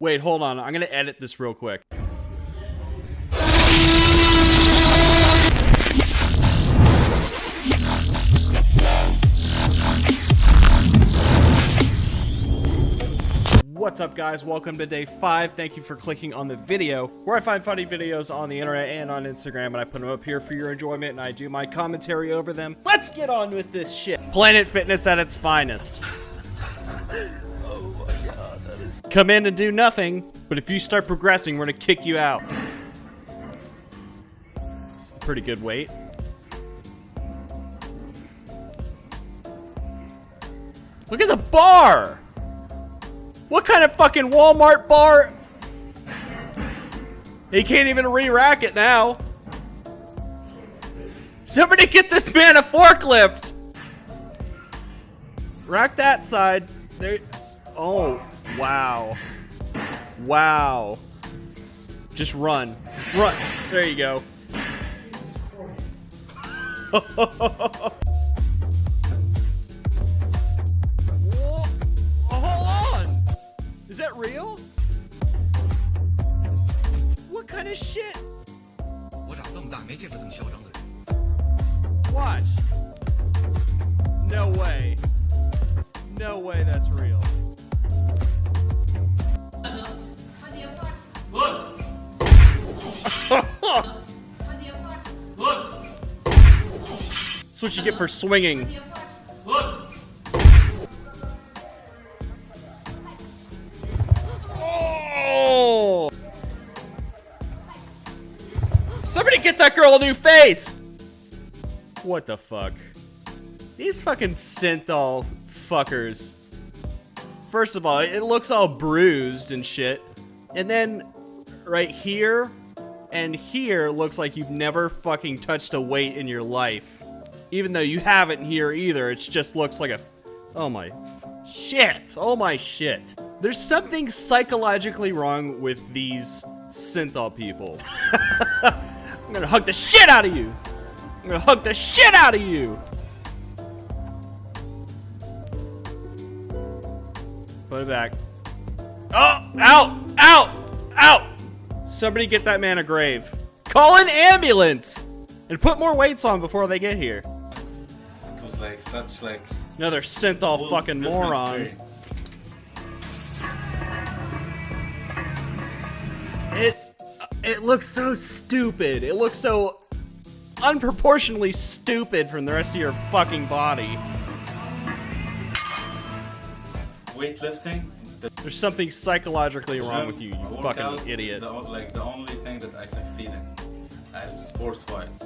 Wait, hold on. I'm gonna edit this real quick. What's up guys? Welcome to day 5. Thank you for clicking on the video where I find funny videos on the internet and on Instagram and I put them up here for your enjoyment and I do my commentary over them. Let's get on with this shit. Planet Fitness at its finest. Come in and do nothing, but if you start progressing, we're gonna kick you out. Pretty good weight. Look at the bar! What kind of fucking Walmart bar? He can't even re-rack it now. Somebody get this man a forklift! Rack that side. There. Oh, Wow. Wow. Just run. Run. There you go. Hold on. Is that real? What kind of shit? Watch. No way. No way that's real. That's what you get for swinging. Oh! Somebody get that girl a new face! What the fuck? These fucking synthol fuckers. First of all, it looks all bruised and shit. And then right here and here looks like you've never fucking touched a weight in your life. Even though you haven't here either, it just looks like a... Oh my shit. Oh my shit. There's something psychologically wrong with these synthol people. I'm gonna hug the shit out of you. I'm gonna hug the shit out of you. Put it back. Oh, out, out, out. Somebody get that man a grave. Call an ambulance and put more weights on before they get here. It was like such like Another synthol whole fucking moron. experience. It it looks so stupid. It looks so unproportionally stupid from the rest of your fucking body. Weightlifting. The There's something psychologically wrong with you, you fucking idiot. The, like the only thing that I succeed in, as sports wise.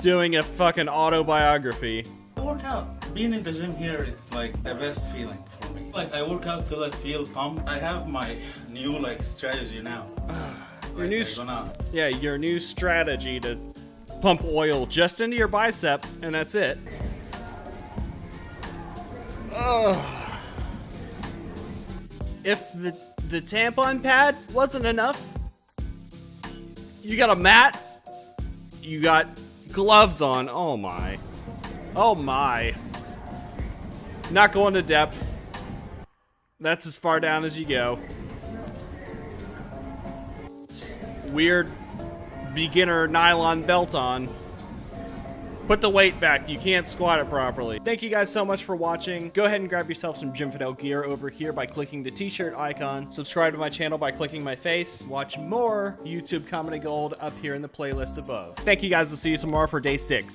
Doing a fucking autobiography. I work out. Being in the gym here, it's like the best feeling for me. Like I work out till I feel pumped. I have my new like strategy now. Your Like, new gonna Yeah, your new strategy to pump oil just into your bicep, and that's it. Ugh. If the the tampon pad wasn't enough, you got a mat, you got gloves on. Oh my. Oh my. Not going to depth. That's as far down as you go. Weird beginner nylon belt on. Put the weight back. You can't squat it properly. Thank you guys so much for watching. Go ahead and grab yourself some Jim Fidel gear over here by clicking the t-shirt icon. Subscribe to my channel by clicking my face. Watch more YouTube Comedy Gold up here in the playlist above. Thank you guys. I'll see you tomorrow for day six.